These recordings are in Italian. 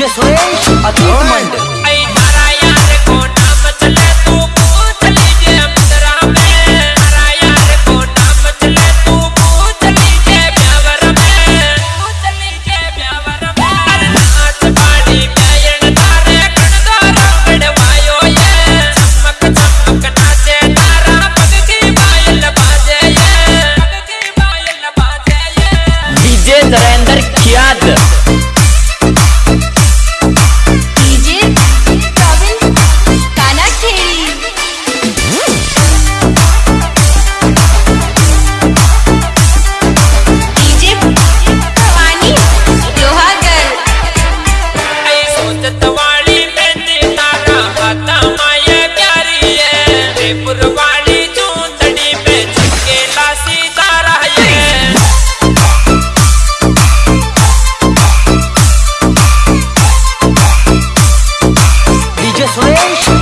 Yo soy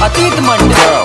अतीत तो मंडल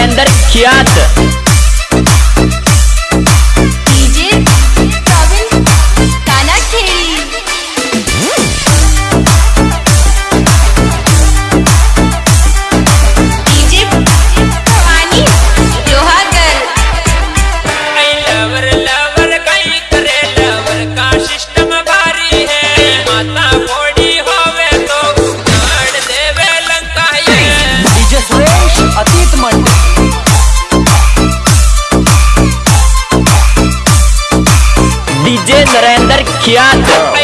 prendere schiatte rendere chiato.